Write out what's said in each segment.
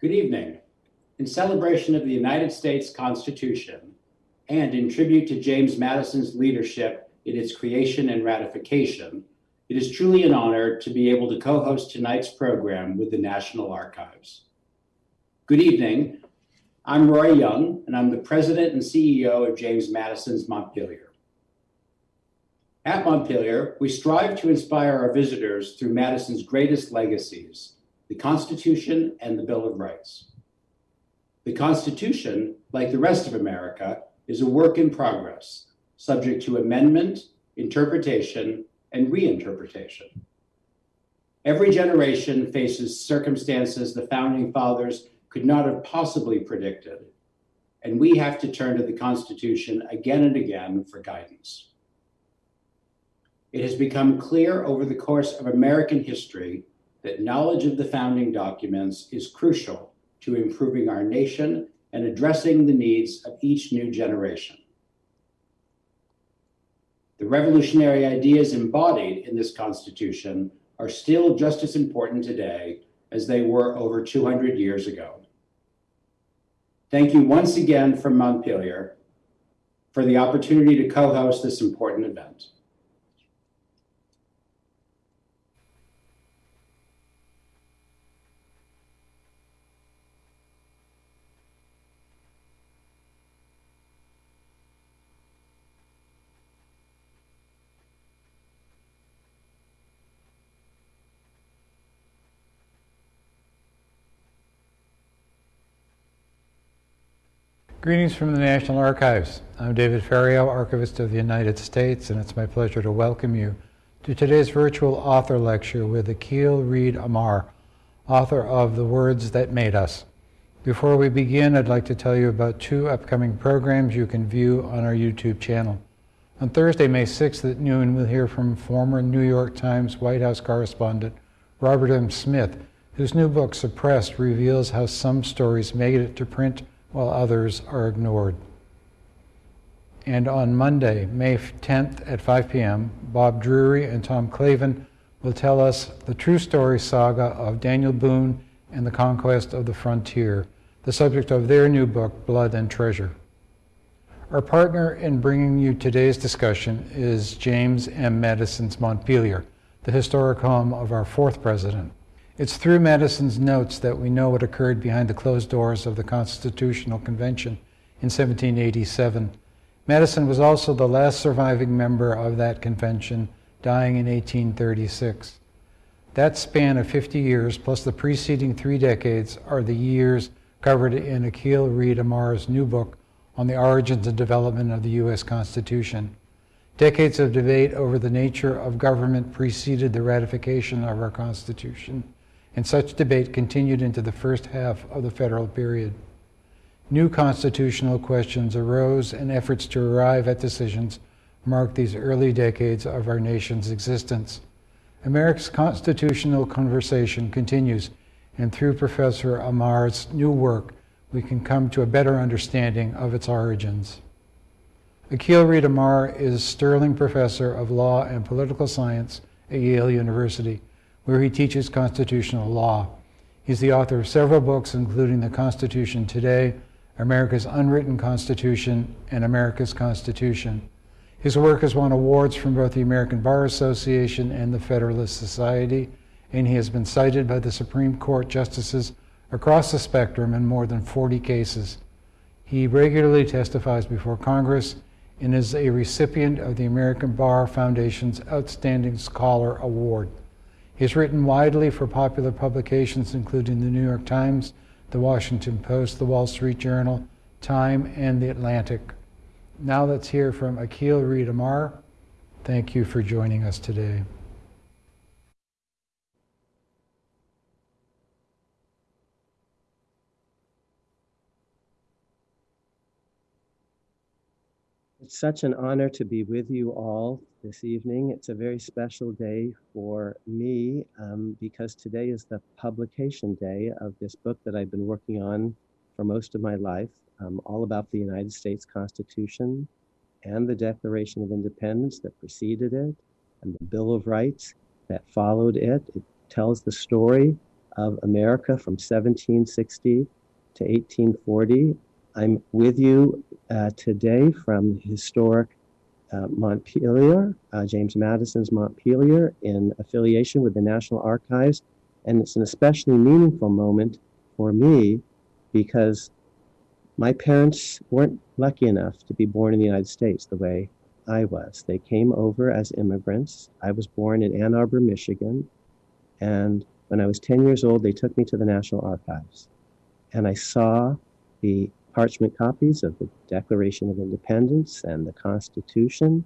Good evening. In celebration of the United States Constitution and in tribute to James Madison's leadership in its creation and ratification, it is truly an honor to be able to co-host tonight's program with the National Archives. Good evening. I'm Roy Young, and I'm the president and CEO of James Madison's Montpelier. At Montpelier, we strive to inspire our visitors through Madison's greatest legacies, the Constitution and the Bill of Rights. The Constitution, like the rest of America, is a work in progress, subject to amendment, interpretation, and reinterpretation. Every generation faces circumstances the founding fathers could not have possibly predicted, and we have to turn to the Constitution again and again for guidance. It has become clear over the course of American history that knowledge of the founding documents is crucial to improving our nation and addressing the needs of each new generation. The revolutionary ideas embodied in this Constitution are still just as important today as they were over 200 years ago. Thank you once again from Montpelier for the opportunity to co-host this important event. Greetings from the National Archives. I'm David Ferriero, Archivist of the United States, and it's my pleasure to welcome you to today's virtual author lecture with Akhil Reed Amar, author of The Words That Made Us. Before we begin, I'd like to tell you about two upcoming programs you can view on our YouTube channel. On Thursday, May 6th at noon, we'll hear from former New York Times White House correspondent Robert M. Smith, whose new book, Suppressed, reveals how some stories made it to print while others are ignored. And on Monday, May 10th at 5 p.m., Bob Drury and Tom Clavin will tell us the true story saga of Daniel Boone and the conquest of the frontier, the subject of their new book, Blood and Treasure. Our partner in bringing you today's discussion is James M. Madison's Montpelier, the historic home of our fourth president. It's through Madison's notes that we know what occurred behind the closed doors of the Constitutional Convention in 1787. Madison was also the last surviving member of that convention, dying in 1836. That span of 50 years, plus the preceding three decades, are the years covered in Akhil Reed Amar's new book on the origins and development of the U.S. Constitution. Decades of debate over the nature of government preceded the ratification of our Constitution and such debate continued into the first half of the federal period. New constitutional questions arose, and efforts to arrive at decisions marked these early decades of our nation's existence. America's constitutional conversation continues, and through Professor Amar's new work, we can come to a better understanding of its origins. Akhil Reed Amar is Sterling Professor of Law and Political Science at Yale University where he teaches constitutional law. He's the author of several books, including The Constitution Today, America's Unwritten Constitution, and America's Constitution. His work has won awards from both the American Bar Association and the Federalist Society, and he has been cited by the Supreme Court justices across the spectrum in more than 40 cases. He regularly testifies before Congress and is a recipient of the American Bar Foundation's Outstanding Scholar Award. He's written widely for popular publications including the New York Times, the Washington Post, the Wall Street Journal, Time, and the Atlantic. Now let's hear from Akhil Reed Amar. Thank you for joining us today. It's such an honor to be with you all this evening. It's a very special day for me um, because today is the publication day of this book that I've been working on for most of my life, um, all about the United States Constitution and the Declaration of Independence that preceded it and the Bill of Rights that followed it. It tells the story of America from 1760 to 1840. I'm with you uh, today from historic uh, Montpelier, uh, James Madison's Montpelier, in affiliation with the National Archives. And it's an especially meaningful moment for me because my parents weren't lucky enough to be born in the United States the way I was. They came over as immigrants. I was born in Ann Arbor, Michigan. And when I was 10 years old, they took me to the National Archives. And I saw the parchment copies of the Declaration of Independence and the Constitution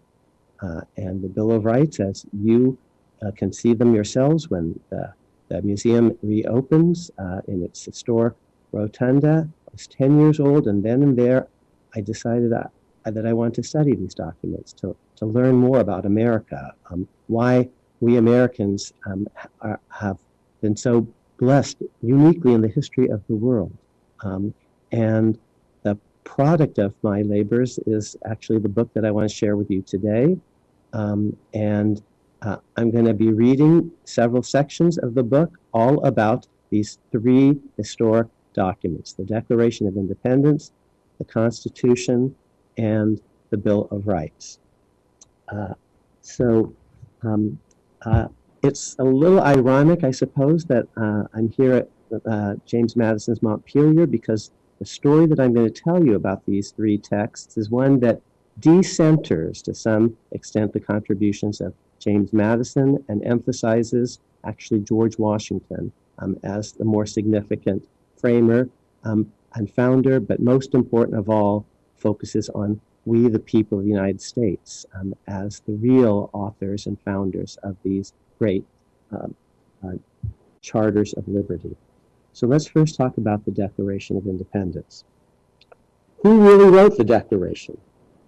uh, and the Bill of Rights as you uh, can see them yourselves when the, the museum reopens uh, in its historic rotunda. I was 10 years old, and then and there, I decided I, that I want to study these documents, to, to learn more about America, um, why we Americans um, are, have been so blessed uniquely in the history of the world. Um, and product of my labors is actually the book that I want to share with you today. Um, and uh, I'm going to be reading several sections of the book all about these three historic documents the Declaration of Independence, the Constitution, and the Bill of Rights. Uh, so um, uh, it's a little ironic, I suppose, that uh, I'm here at uh, James Madison's Montpelier because the story that I'm going to tell you about these three texts is one that decenters to some extent the contributions of James Madison and emphasizes actually George Washington um, as the more significant framer um, and founder, but most important of all, focuses on we, the people of the United States, um, as the real authors and founders of these great uh, uh, charters of liberty. So let's first talk about the Declaration of Independence. Who really wrote the Declaration?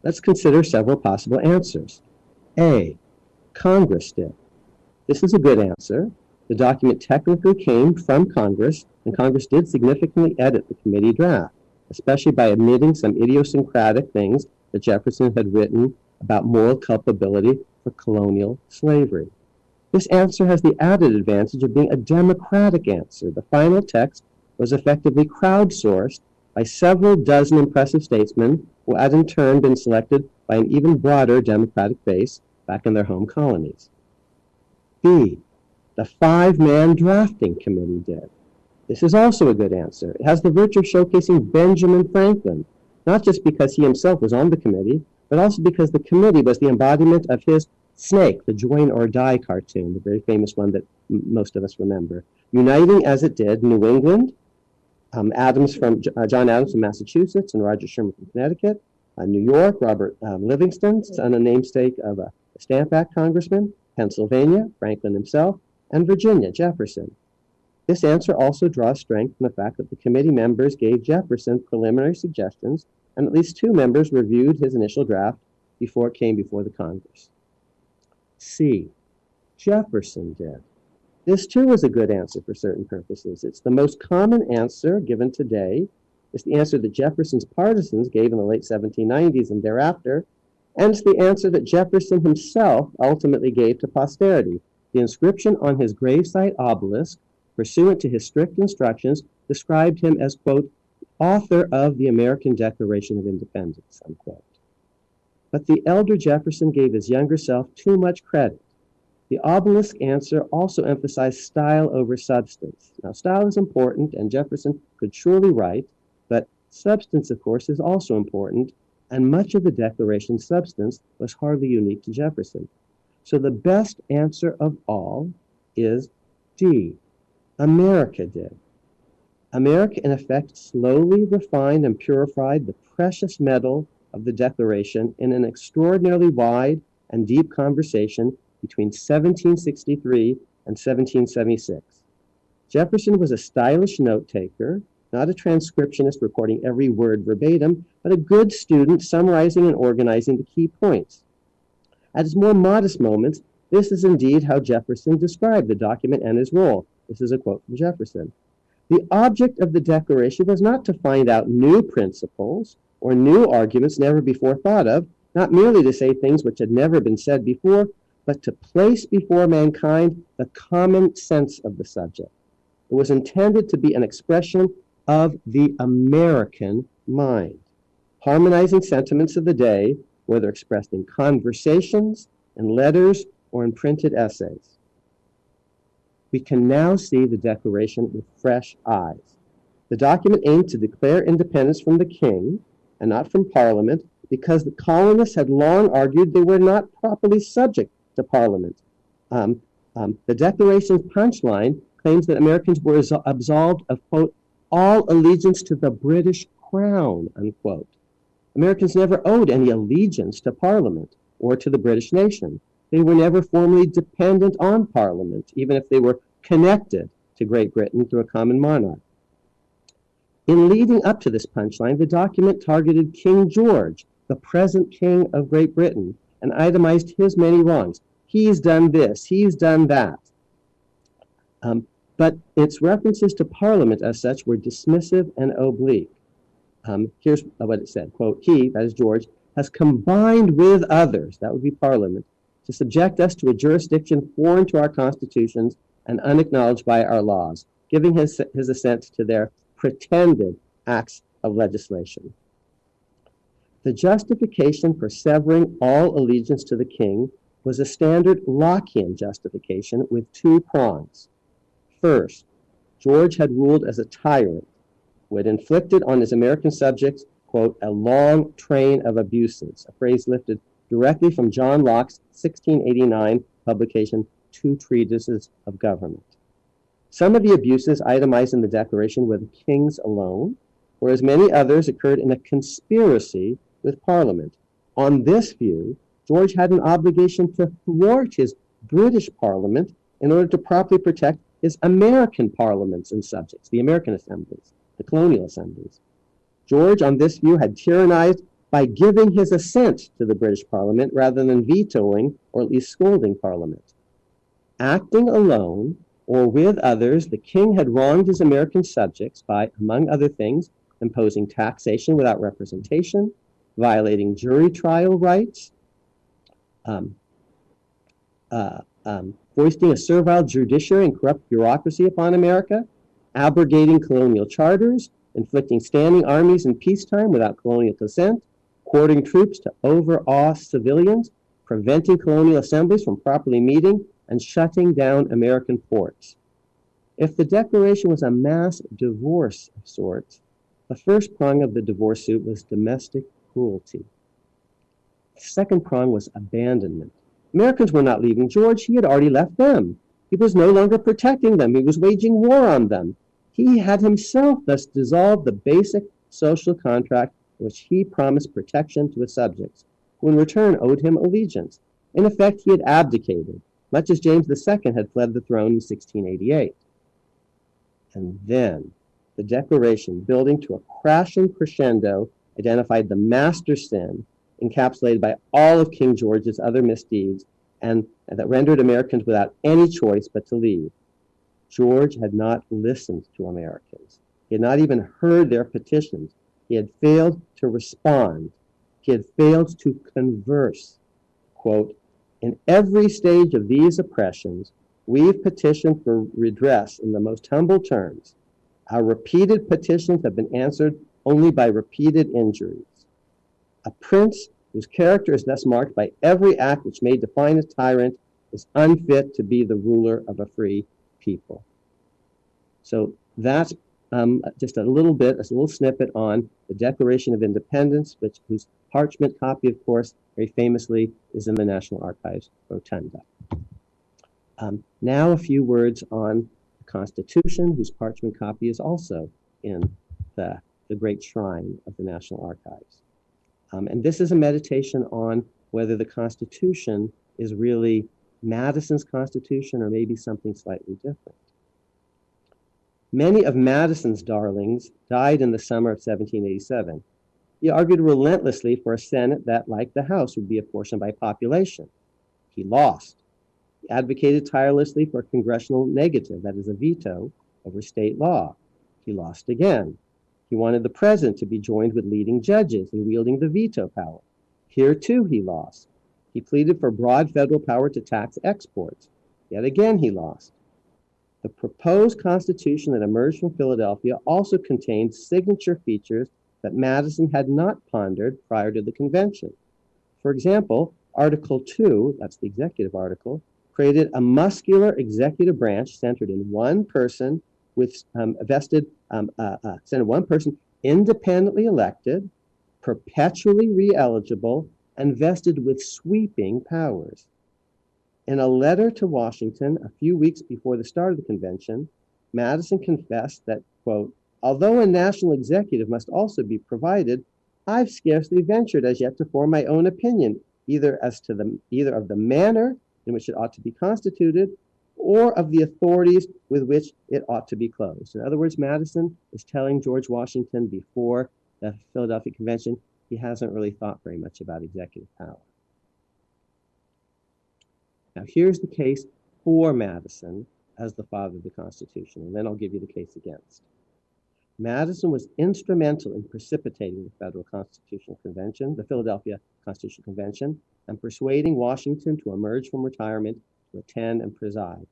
Let's consider several possible answers. A. Congress did. This is a good answer. The document technically came from Congress, and Congress did significantly edit the committee draft, especially by omitting some idiosyncratic things that Jefferson had written about moral culpability for colonial slavery. This answer has the added advantage of being a democratic answer. The final text was effectively crowdsourced by several dozen impressive statesmen who had in turn been selected by an even broader democratic base back in their home colonies. B. The five-man drafting committee did. This is also a good answer. It has the virtue of showcasing Benjamin Franklin, not just because he himself was on the committee, but also because the committee was the embodiment of his Snake, the Join or Die cartoon, the very famous one that most of us remember, uniting as it did New England, um, Adams from uh, John Adams from Massachusetts and Roger Sherman from Connecticut, uh, New York, Robert um, Livingston, son and namesake of a Stamp Act congressman, Pennsylvania, Franklin himself, and Virginia, Jefferson. This answer also draws strength from the fact that the committee members gave Jefferson preliminary suggestions, and at least two members reviewed his initial draft before it came before the Congress. C. Jefferson did. This too is a good answer for certain purposes. It's the most common answer given today. It's the answer that Jefferson's partisans gave in the late 1790s and thereafter, and it's the answer that Jefferson himself ultimately gave to posterity. The inscription on his gravesite obelisk, pursuant to his strict instructions, described him as, quote, author of the American Declaration of Independence, unquote. But the elder Jefferson gave his younger self too much credit. The obelisk answer also emphasized style over substance. Now, style is important, and Jefferson could surely write, but substance, of course, is also important, and much of the Declaration's substance was hardly unique to Jefferson. So the best answer of all is D. America did. America, in effect, slowly refined and purified the precious metal of the Declaration in an extraordinarily wide and deep conversation between 1763 and 1776. Jefferson was a stylish note taker, not a transcriptionist recording every word verbatim, but a good student summarizing and organizing the key points. At his more modest moments, this is indeed how Jefferson described the document and his role. This is a quote from Jefferson. The object of the Declaration was not to find out new principles or new arguments never before thought of, not merely to say things which had never been said before, but to place before mankind the common sense of the subject. It was intended to be an expression of the American mind, harmonizing sentiments of the day, whether expressed in conversations, in letters, or in printed essays. We can now see the Declaration with fresh eyes. The document aimed to declare independence from the king and not from Parliament because the colonists had long argued they were not properly subject to Parliament. Um, um, the Declaration's punchline claims that Americans were absolved of, quote, all allegiance to the British crown, unquote. Americans never owed any allegiance to Parliament or to the British nation. They were never formally dependent on Parliament, even if they were connected to Great Britain through a common monarch. In leading up to this punchline, the document targeted King George, the present king of Great Britain, and itemized his many wrongs. He's done this, he's done that. Um, but its references to Parliament as such were dismissive and oblique. Um, here's what it said, quote, he, that is George, has combined with others, that would be Parliament, to subject us to a jurisdiction foreign to our constitutions and unacknowledged by our laws, giving his, his assent to their pretended acts of legislation. The justification for severing all allegiance to the king was a standard Lockean justification with two prongs. First, George had ruled as a tyrant who had inflicted on his American subjects, quote, a long train of abuses, a phrase lifted directly from John Locke's 1689 publication, Two Treatises of Government. Some of the abuses itemized in the Declaration were the king's alone, whereas many others occurred in a conspiracy with Parliament. On this view, George had an obligation to thwart his British Parliament in order to properly protect his American parliaments and subjects, the American assemblies, the colonial assemblies. George, on this view, had tyrannized by giving his assent to the British Parliament rather than vetoing or at least scolding Parliament. Acting alone or with others, the king had wronged his American subjects by, among other things, imposing taxation without representation, violating jury trial rights, um, uh, um, foisting a servile judiciary and corrupt bureaucracy upon America, abrogating colonial charters, inflicting standing armies in peacetime without colonial consent, quartering troops to overawe civilians, preventing colonial assemblies from properly meeting, and shutting down American ports. If the Declaration was a mass divorce of sorts, the first prong of the divorce suit was domestic cruelty. The second prong was abandonment. Americans were not leaving George, he had already left them. He was no longer protecting them, he was waging war on them. He had himself thus dissolved the basic social contract which he promised protection to his subjects, who in return owed him allegiance. In effect, he had abdicated, much as James II had fled the throne in 1688. And then the Declaration, building to a crashing crescendo, identified the master sin encapsulated by all of King George's other misdeeds and, and that rendered Americans without any choice but to leave. George had not listened to Americans. He had not even heard their petitions. He had failed to respond. He had failed to converse. Quote, in every stage of these oppressions, we've petitioned for redress in the most humble terms. Our repeated petitions have been answered only by repeated injuries. A prince whose character is thus marked by every act which may define a tyrant is unfit to be the ruler of a free people. So that's um, just a little bit, a little snippet on the Declaration of Independence, which whose parchment copy, of course, very famously is in the National Archives Rotunda. Um, now a few words on the Constitution, whose parchment copy is also in the, the Great Shrine of the National Archives. Um, and this is a meditation on whether the Constitution is really Madison's Constitution or maybe something slightly different. Many of Madison's darlings died in the summer of 1787. He argued relentlessly for a Senate that, like the House, would be apportioned by population. He lost. He advocated tirelessly for a congressional negative, that is, a veto over state law. He lost again. He wanted the president to be joined with leading judges in wielding the veto power. Here, too, he lost. He pleaded for broad federal power to tax exports. Yet again, he lost. The proposed Constitution that emerged from Philadelphia also contained signature features that Madison had not pondered prior to the convention. For example, Article 2, that's the executive article, created a muscular executive branch centered in one person with um, vested, um, uh, uh, centered one person independently elected, perpetually re-eligible, and vested with sweeping powers. In a letter to Washington a few weeks before the start of the convention, Madison confessed that, quote, although a national executive must also be provided, I've scarcely ventured as yet to form my own opinion, either as to the either of the manner in which it ought to be constituted or of the authorities with which it ought to be closed. In other words, Madison is telling George Washington before the Philadelphia Convention he hasn't really thought very much about executive power. Now, here's the case for Madison as the father of the Constitution, and then I'll give you the case against. Madison was instrumental in precipitating the Federal Constitutional Convention, the Philadelphia Constitutional Convention, and persuading Washington to emerge from retirement to attend and preside.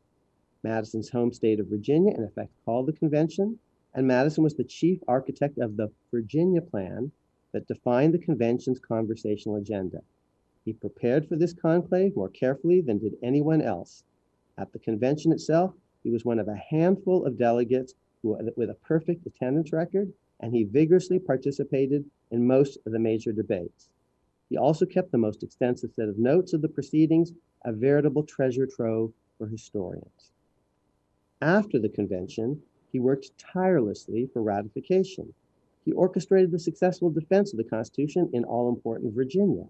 Madison's home state of Virginia, in effect, called the convention, and Madison was the chief architect of the Virginia Plan that defined the convention's conversational agenda. He prepared for this conclave more carefully than did anyone else. At the convention itself, he was one of a handful of delegates who, with a perfect attendance record, and he vigorously participated in most of the major debates. He also kept the most extensive set of notes of the proceedings, a veritable treasure trove for historians. After the convention, he worked tirelessly for ratification. He orchestrated the successful defense of the Constitution in all important Virginia.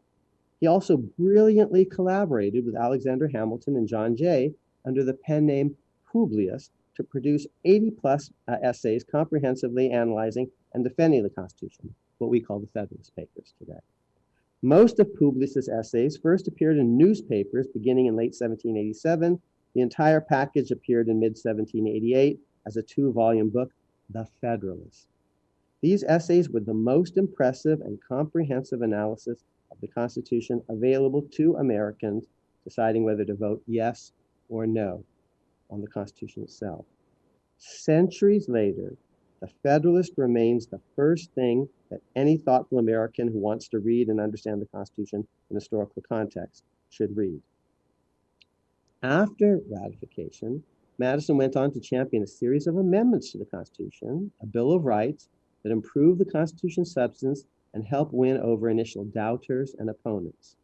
He also brilliantly collaborated with Alexander Hamilton and John Jay under the pen name Publius to produce 80 plus uh, essays comprehensively analyzing and defending the Constitution, what we call the Federalist Papers today. Most of Publius's essays first appeared in newspapers beginning in late 1787. The entire package appeared in mid 1788 as a two volume book, The Federalist. These essays were the most impressive and comprehensive analysis of the Constitution available to Americans deciding whether to vote yes or no on the Constitution itself. Centuries later, the Federalist remains the first thing that any thoughtful American who wants to read and understand the Constitution in historical context should read. After ratification, Madison went on to champion a series of amendments to the Constitution, a Bill of Rights, that improved the Constitution's substance and help win over initial doubters and opponents.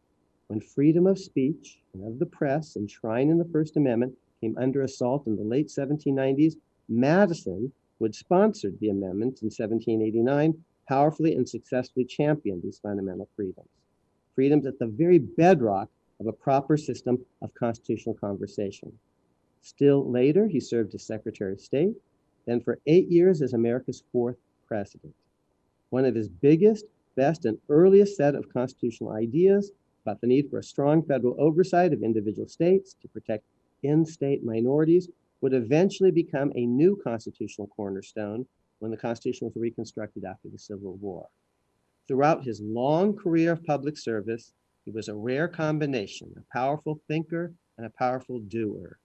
When freedom of speech and of the press enshrined in the First Amendment came under assault in the late 1790s, Madison, who had sponsored the amendment in 1789, powerfully and successfully championed these fundamental freedoms. Freedoms at the very bedrock of a proper system of constitutional conversation. Still later, he served as Secretary of State, then for eight years as America's fourth president. One of his biggest, best, and earliest set of constitutional ideas about the need for a strong federal oversight of individual states to protect in state minorities would eventually become a new constitutional cornerstone when the Constitution was reconstructed after the Civil War. Throughout his long career of public service, he was a rare combination, a powerful thinker and a powerful doer.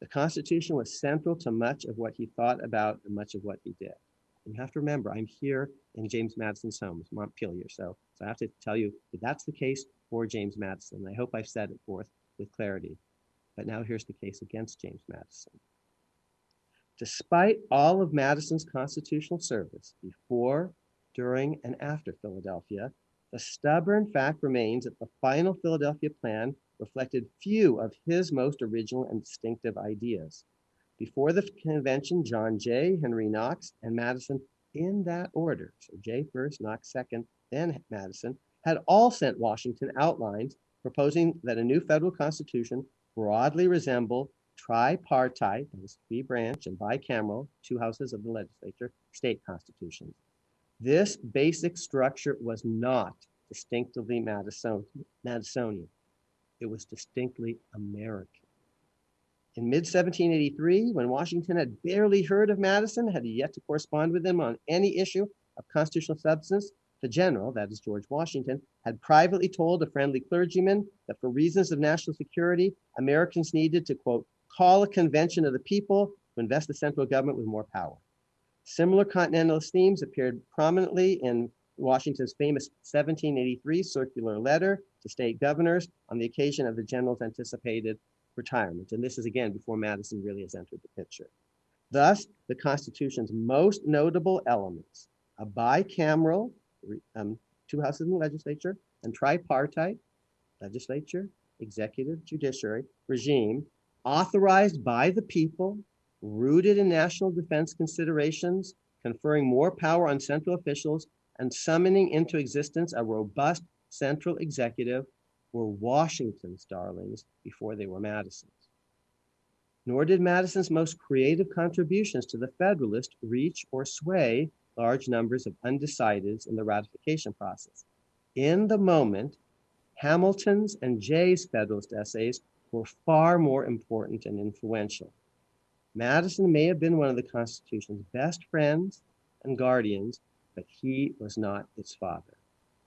The Constitution was central to much of what he thought about and much of what he did. You have to remember, I'm here in James Madison's home, Montpelier. So, so I have to tell you that that's the case for James Madison. I hope I've set it forth with clarity. But now here's the case against James Madison. Despite all of Madison's constitutional service before, during, and after Philadelphia, the stubborn fact remains that the final Philadelphia plan reflected few of his most original and distinctive ideas. Before the convention, John Jay, Henry Knox, and Madison, in that order, so Jay first, Knox second, then Madison, had all sent Washington outlines proposing that a new federal constitution broadly resemble tripartite, that is three branch and bicameral, two houses of the legislature, state constitutions. This basic structure was not distinctively Madisonian. It was distinctly American. In mid 1783, when Washington had barely heard of Madison, had yet to correspond with him on any issue of constitutional substance, the general, that is George Washington, had privately told a friendly clergyman that for reasons of national security, Americans needed to, quote, call a convention of the people to invest the central government with more power. Similar continentalist themes appeared prominently in Washington's famous 1783 circular letter to state governors on the occasion of the general's anticipated retirement. And this is again before Madison really has entered the picture. Thus, the Constitution's most notable elements, a bicameral, um, two houses in the legislature, and tripartite, legislature, executive, judiciary regime, authorized by the people, rooted in national defense considerations, conferring more power on central officials, and summoning into existence a robust central executive were Washington's darlings before they were Madison's. Nor did Madison's most creative contributions to the Federalist reach or sway large numbers of undecideds in the ratification process. In the moment, Hamilton's and Jay's Federalist essays were far more important and influential. Madison may have been one of the Constitution's best friends and guardians, but he was not its father.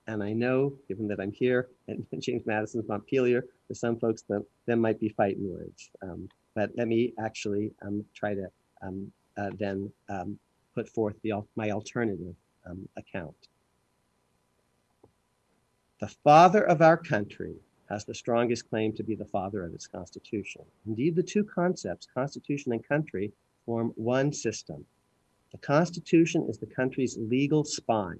And I know, given that I'm here at James Madison's Montpelier, for some folks that, that might be fighting words. Um, but let me actually um, try to um, uh, then um, put forth the, my alternative um, account. The father of our country has the strongest claim to be the father of its constitution. Indeed, the two concepts, constitution and country, form one system. The constitution is the country's legal spine.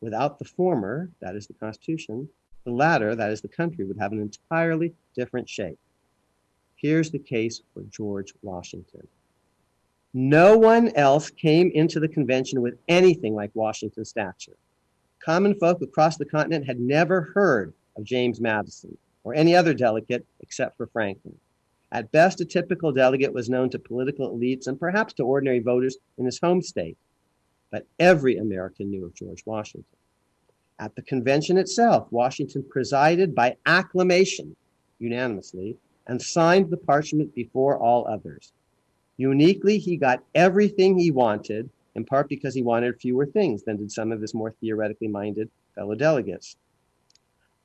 Without the former, that is the constitution, the latter, that is the country, would have an entirely different shape. Here's the case for George Washington. No one else came into the convention with anything like Washington's stature. Common folk across the continent had never heard of James Madison or any other delegate except for Franklin. At best, a typical delegate was known to political elites and perhaps to ordinary voters in his home state. But every American knew of George Washington. At the convention itself, Washington presided by acclamation, unanimously, and signed the parchment before all others. Uniquely, he got everything he wanted, in part because he wanted fewer things than did some of his more theoretically minded fellow delegates.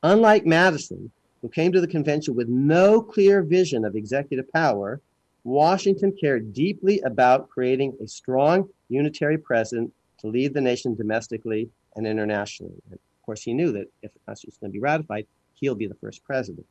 Unlike Madison, who came to the convention with no clear vision of executive power, Washington cared deeply about creating a strong unitary president to lead the nation domestically and internationally. And of course, he knew that if the Constitution is going to be ratified, he'll be the first president.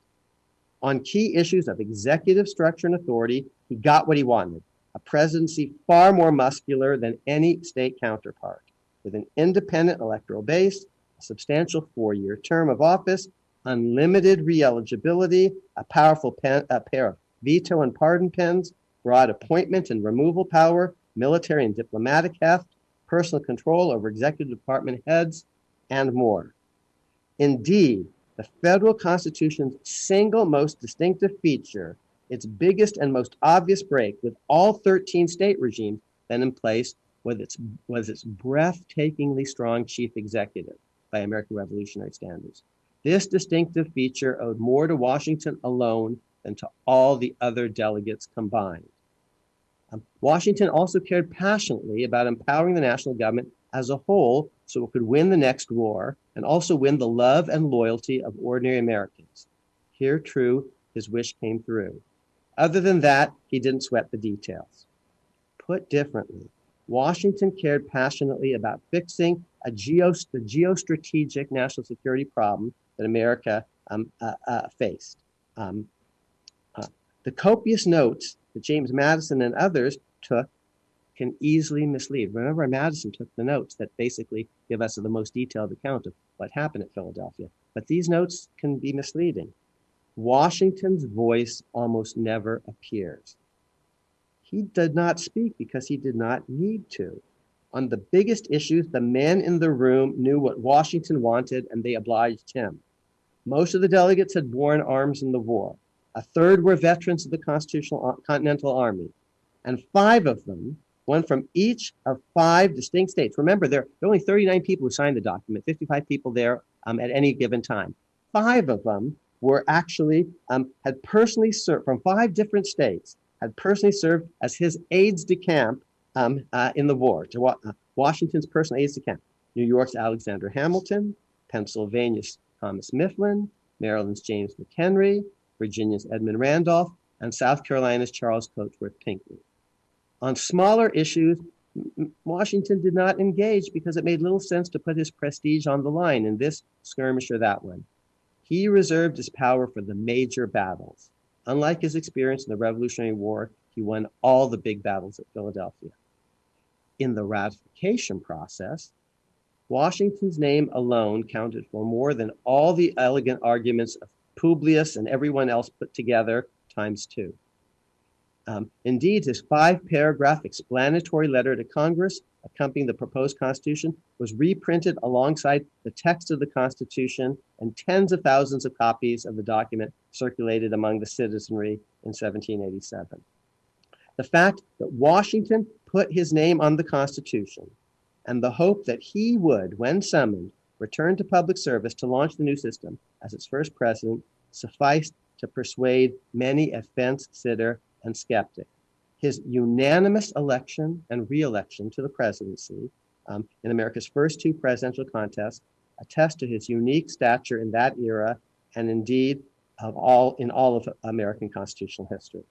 On key issues of executive structure and authority, he got what he wanted a presidency far more muscular than any state counterpart, with an independent electoral base, a substantial four year term of office, unlimited re eligibility, a powerful pen, a pair of veto and pardon pens, broad appointment and removal power, military and diplomatic heft, personal control over executive department heads, and more. Indeed, the federal constitution's single most distinctive feature its biggest and most obvious break with all 13 state regimes then in place was its, was its breathtakingly strong chief executive by American revolutionary standards. This distinctive feature owed more to Washington alone than to all the other delegates combined. Um, Washington also cared passionately about empowering the national government as a whole so it could win the next war and also win the love and loyalty of ordinary Americans. Here, true, his wish came through. Other than that, he didn't sweat the details. Put differently, Washington cared passionately about fixing a geo, the geostrategic national security problem that America um, uh, uh, faced. Um, the copious notes that James Madison and others took can easily mislead. Remember, Madison took the notes that basically give us the most detailed account of what happened at Philadelphia. But these notes can be misleading. Washington's voice almost never appears. He did not speak because he did not need to. On the biggest issues, the men in the room knew what Washington wanted and they obliged him. Most of the delegates had borne arms in the war. A third were veterans of the Constitutional Continental Army. And five of them, one from each of five distinct states. Remember, there, are only 39 people who signed the document, 55 people there um, at any given time. Five of them were actually um, had personally served from five different states, had personally served as his aides de camp um, uh, in the war. To uh, Washington's personal aides de camp: New York's Alexander Hamilton, Pennsylvania's Thomas Mifflin, Maryland's James McHenry, Virginia's Edmund Randolph, and South Carolina's Charles Cotesworth Pinckney. On smaller issues, Washington did not engage because it made little sense to put his prestige on the line in this skirmish or that one. He reserved his power for the major battles. Unlike his experience in the Revolutionary War, he won all the big battles at Philadelphia. In the ratification process, Washington's name alone counted for more than all the elegant arguments of Publius and everyone else put together times two. Um, indeed, his five paragraph explanatory letter to Congress accompanying the proposed Constitution was reprinted alongside the text of the Constitution, and tens of thousands of copies of the document circulated among the citizenry in 1787. The fact that Washington put his name on the Constitution and the hope that he would, when summoned, return to public service to launch the new system as its first president sufficed to persuade many a fence sitter and skeptic. His unanimous election and reelection to the presidency um, in America's first two presidential contests attest to his unique stature in that era and indeed of all in all of American constitutional history.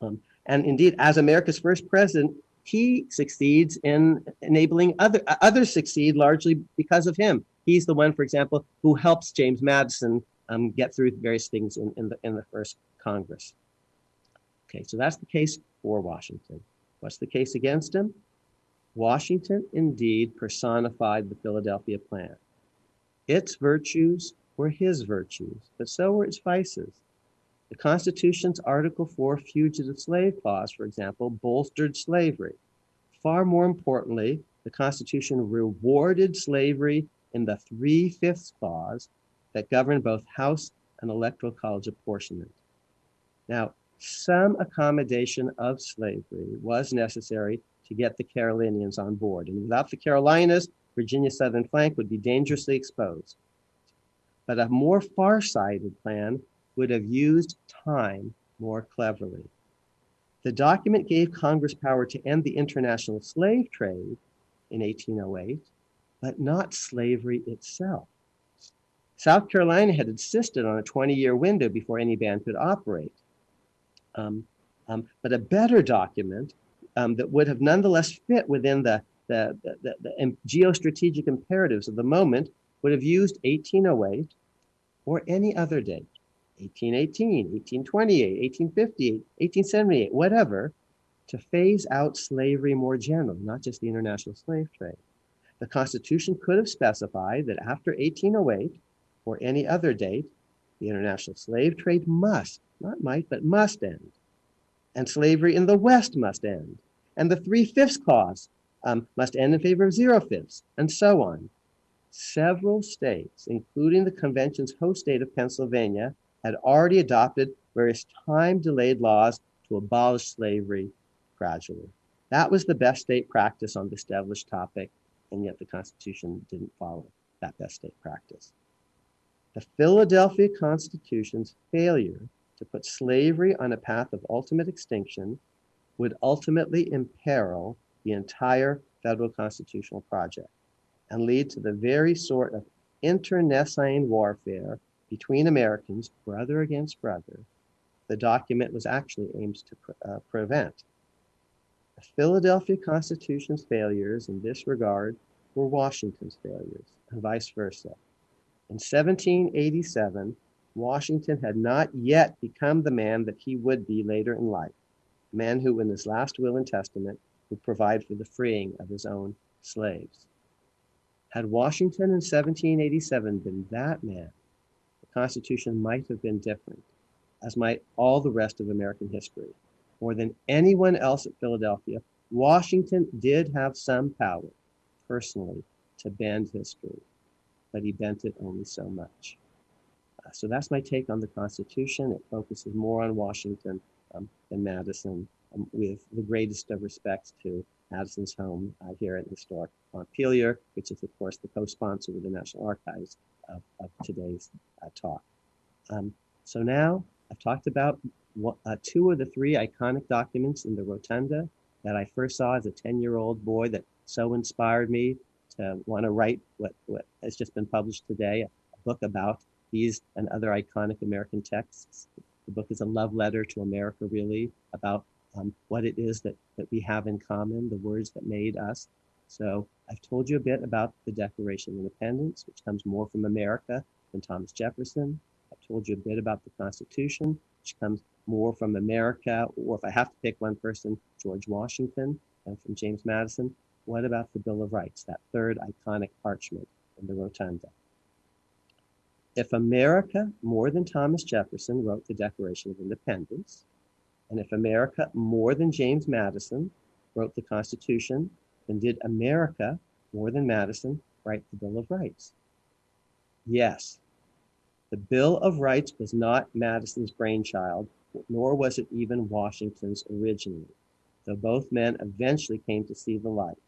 Um, and indeed, as America's first president, he succeeds in enabling other others succeed largely because of him. He's the one, for example, who helps James Madison um, get through various things in, in the in the first Congress. Okay, so that's the case for Washington. What's the case against him? Washington indeed personified the Philadelphia Plan. Its virtues were his virtues, but so were its vices. The Constitution's Article 4 fugitive slave clause, for example, bolstered slavery. Far more importantly, the Constitution rewarded slavery in the three fifths clause that governed both House and Electoral College apportionment. Now, some accommodation of slavery was necessary to get the Carolinians on board. And without the Carolinas, Virginia's southern flank would be dangerously exposed. But a more far-sighted plan would have used time more cleverly. The document gave Congress power to end the international slave trade in 1808, but not slavery itself. South Carolina had insisted on a 20 year window before any ban could operate. Um, um, but a better document um, that would have nonetheless fit within the, the, the, the, the geostrategic imperatives of the moment would have used 1808 or any other date 1818, 1828, 1858, 1878, whatever to phase out slavery more generally, not just the international slave trade. The Constitution could have specified that after 1808 or any other date, the international slave trade must not might, but must end. And slavery in the West must end. And the three fifths clause um, must end in favor of zero fifths, and so on. Several states, including the convention's host state of Pennsylvania, had already adopted various time delayed laws to abolish slavery gradually. That was the best state practice on the established topic, and yet the Constitution didn't follow that best state practice. The Philadelphia Constitution's failure to put slavery on a path of ultimate extinction would ultimately imperil the entire federal constitutional project and lead to the very sort of internecine warfare between Americans, brother against brother, the document was actually aimed to pre- uh, prevent. The Philadelphia Constitution's failures in this regard were Washington's failures, and vice versa. In 1787, Washington had not yet become the man that he would be later in life, a man who, in his last will and testament, would provide for the freeing of his own slaves. Had Washington in 1787 been that man, Constitution might have been different, as might all the rest of American history. More than anyone else at Philadelphia, Washington did have some power, personally, to bend history, but he bent it only so much. So that's my take on the Constitution. It focuses more on Washington um, than Madison, um, with the greatest of respects to Madison's home uh, here at historic Montpelier, which is, of course, the co-sponsor with the National Archives of, of today's uh, talk. Um, so now I've talked about what, uh, two of the three iconic documents in the Rotunda that I first saw as a 10-year-old boy that so inspired me to want to write what, what has just been published today, a book about these and other iconic American texts. The book is a love letter to America, really, about um, what it is that, that we have in common, the words that made us. So I've told you a bit about the Declaration of Independence, which comes more from America than Thomas Jefferson. I've told you a bit about the Constitution, which comes more from America, or if I have to pick one person, George Washington and from James Madison. What about the Bill of Rights, that third iconic parchment in the rotunda? If America, more than Thomas Jefferson, wrote the Declaration of Independence, and if America, more than James Madison, wrote the Constitution, then did America, more than Madison, write the Bill of Rights? Yes. The Bill of Rights was not Madison's brainchild, nor was it even Washington's originally, though both men eventually came to see the light.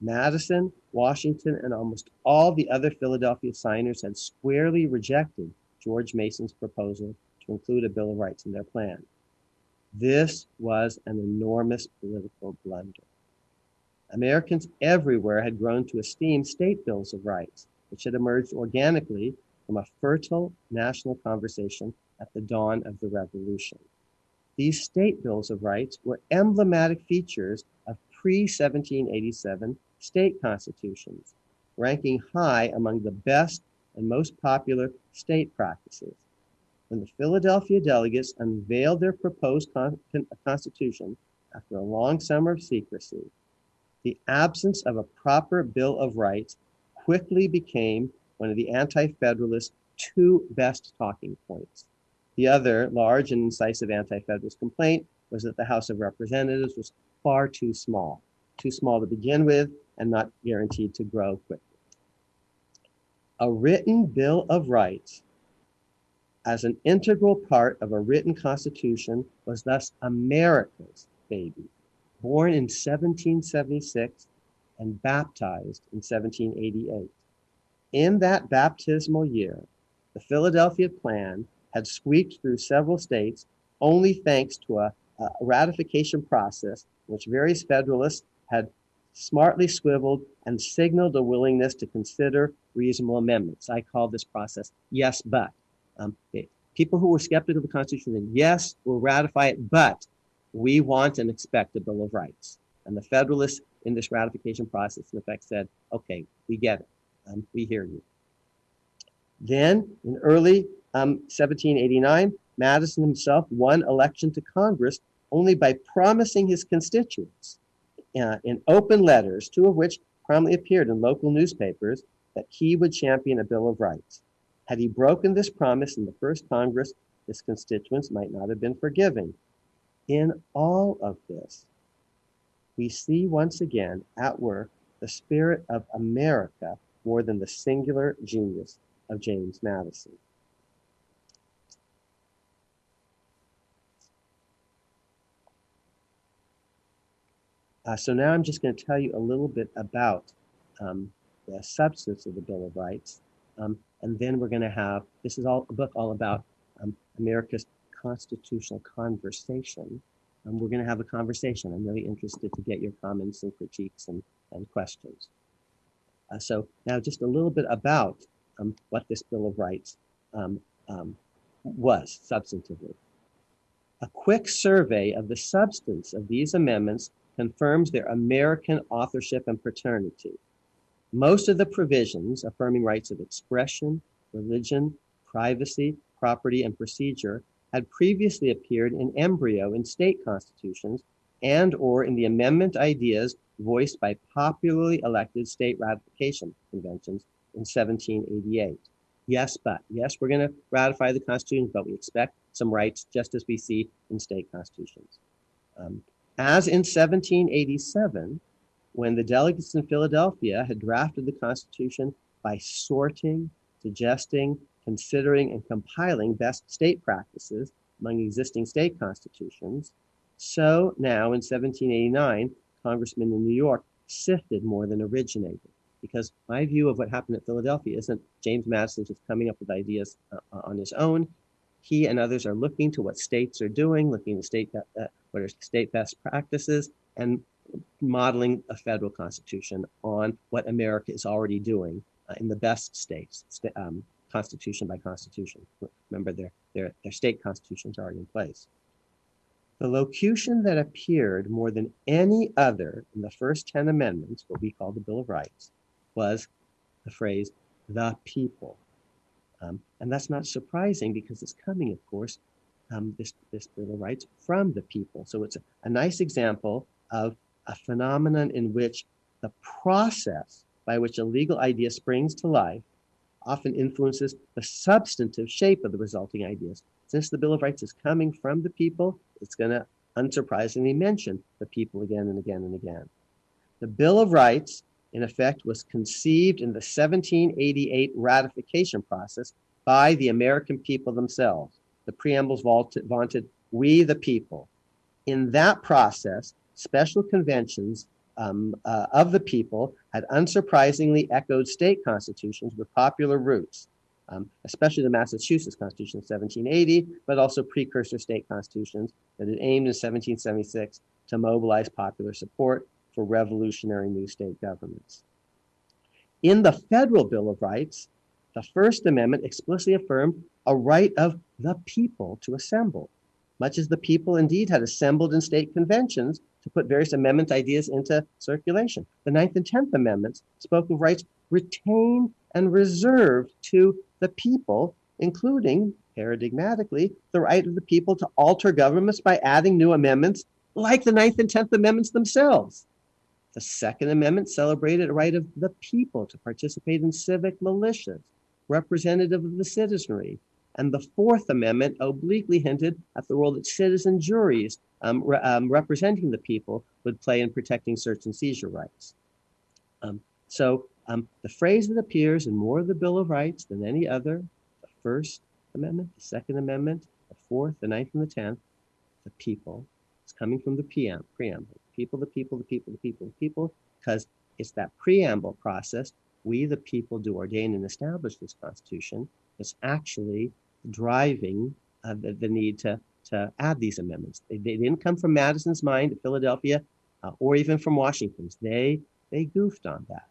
Madison, Washington, and almost all the other Philadelphia signers had squarely rejected George Mason's proposal to include a Bill of Rights in their plan. This was an enormous political blunder. Americans everywhere had grown to esteem state bills of rights, which had emerged organically from a fertile national conversation at the dawn of the Revolution. These state bills of rights were emblematic features of pre 1787 state constitutions, ranking high among the best and most popular state practices. When the Philadelphia delegates unveiled their proposed con- constitution after a long summer of secrecy, the absence of a proper Bill of Rights quickly became one of the Anti Federalists' two best talking points. The other large and incisive Anti Federalist complaint was that the House of Representatives was far too small, too small to begin with, and not guaranteed to grow quickly. A written Bill of Rights as an integral part of a written constitution was thus America's baby, born in 1776 and baptized in 1788. In that baptismal year, the Philadelphia Plan had squeaked through several states only thanks to a, a ratification process which various Federalists had smartly swiveled and signaled a willingness to consider reasonable amendments. I call this process yes, but. Um, people who were skeptical of the Constitution said, yes, we'll ratify it, but we want and expect a Bill of Rights. And the Federalists in this ratification process, in effect, said, okay, we get it. Um, we hear you. Then, in early um, 1789, Madison himself won election to Congress only by promising his constituents uh, in open letters, two of which prominently appeared in local newspapers, that he would champion a Bill of Rights. Had he broken this promise in the first Congress, his constituents might not have been forgiving. In all of this, we see once again at work the spirit of America more than the singular genius of James Madison. Uh, so now I'm just going to tell you a little bit about um, the substance of the Bill of Rights. Um, and then we're going to have, this is all a book all about um, America's constitutional conversation. And we're going to have a conversation. I'm really interested to get your comments and critiques and, and questions. Uh, so now just a little bit about um, what this Bill of Rights um, um, was substantively. A quick survey of the substance of these amendments confirms their American authorship and paternity. Most of the provisions affirming rights of expression, religion, privacy, property, and procedure had previously appeared in embryo in state constitutions and or in the amendment ideas voiced by popularly elected state ratification conventions in 1788. Yes, but yes, we're going to ratify the Constitution, but we expect some rights just as we see in state constitutions. Um, as in 1787, when the delegates in Philadelphia had drafted the Constitution by sorting, suggesting, considering, and compiling best state practices among existing state constitutions, so now in 1789, congressmen in New York sifted more than originated. Because my view of what happened at Philadelphia isn't James Madison just coming up with ideas uh, on his own he and others are looking to what states are doing, looking at state uh, what are state best practices, and modeling a federal constitution on what America is already doing uh, in the best states, st- um, constitution by constitution. Remember, their their their state constitutions are already in place. The locution that appeared more than any other in the first 10 amendments, what we call the Bill of Rights, was the phrase, the people. Um, and that's not surprising because it's coming, of course, um, this, this Bill of Rights from the people. So it's a, a nice example of a phenomenon in which the process by which a legal idea springs to life often influences the substantive shape of the resulting ideas. Since the Bill of Rights is coming from the people, it's going to unsurprisingly mention the people again and again and again. The Bill of Rights, in effect, was conceived in the 1788 ratification process by the American people themselves. The preambles vaunted, we the people. In that process, special conventions um, uh, of the people had unsurprisingly echoed state constitutions with popular roots, um, especially the Massachusetts Constitution of 1780, but also precursor state constitutions that had aimed in 1776 to mobilize popular support for revolutionary new state governments. In the Federal Bill of Rights, the First Amendment explicitly affirmed a right of the people to assemble, much as the people indeed had assembled in state conventions to put various amendment ideas into circulation. The Ninth and Tenth Amendments spoke of rights retained and reserved to the people, including, paradigmatically, the right of the people to alter governments by adding new amendments, like the Ninth and Tenth Amendments themselves. The Second Amendment celebrated a right of the people to participate in civic militias, representative of the citizenry. And the Fourth Amendment obliquely hinted at the role that citizen juries um, re- um, representing the people would play in protecting search and seizure rights. Um, so um, the phrase that appears in more of the Bill of Rights than any other, the First Amendment, the Second Amendment, the Fourth, the Ninth, and the Tenth, the people, is coming from the PM, preamble. People, the people, the people, the people, the people, because it's that preamble process. We, the people, do ordain and establish this Constitution. That's actually driving uh, the, the need to to add these amendments. They, they didn't come from Madison's mind Philadelphia uh, or even from Washington's. They they goofed on that.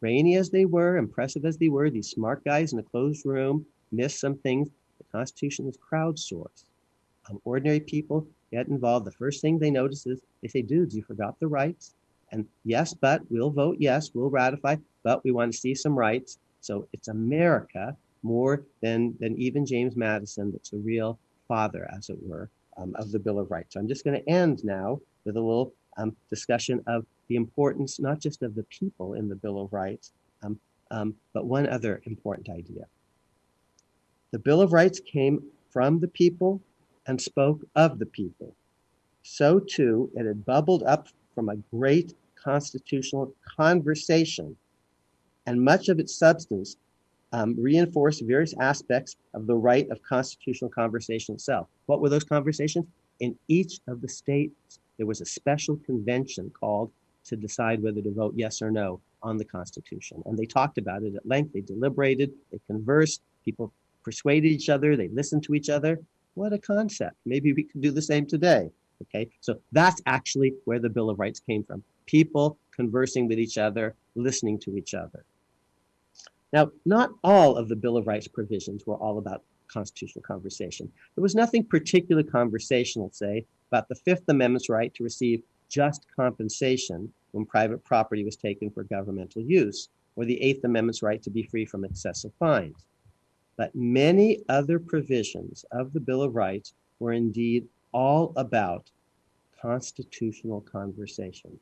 Rainy as they were, impressive as they were, these smart guys in a closed room missed some things. The Constitution is crowdsourced. Um, ordinary people get involved. The first thing they notice is they say, dudes, you forgot the rights. And yes, but we'll vote yes, we'll ratify, but we want to see some rights. So it's America more than, than even James Madison that's the real father, as it were, um, of the Bill of Rights. So I'm just going to end now with a little um, discussion of the importance not just of the people in the Bill of Rights, um, um, but one other important idea. The Bill of Rights came from the people and spoke of the people. So too, it had bubbled up from a great constitutional conversation, and much of its substance um, reinforced various aspects of the right of constitutional conversation itself. What were those conversations? In each of the states, there was a special convention called to decide whether to vote yes or no on the Constitution. And they talked about it at length. They deliberated, they conversed, people persuaded each other, they listened to each other. What a concept. Maybe we could do the same today. Okay, so that's actually where the Bill of Rights came from. People conversing with each other, listening to each other. Now, not all of the Bill of Rights provisions were all about constitutional conversation. There was nothing particularly conversational, say, about the Fifth Amendment's right to receive just compensation when private property was taken for governmental use, or the Eighth Amendment's right to be free from excessive fines. But many other provisions of the Bill of Rights were indeed all about constitutional conversation.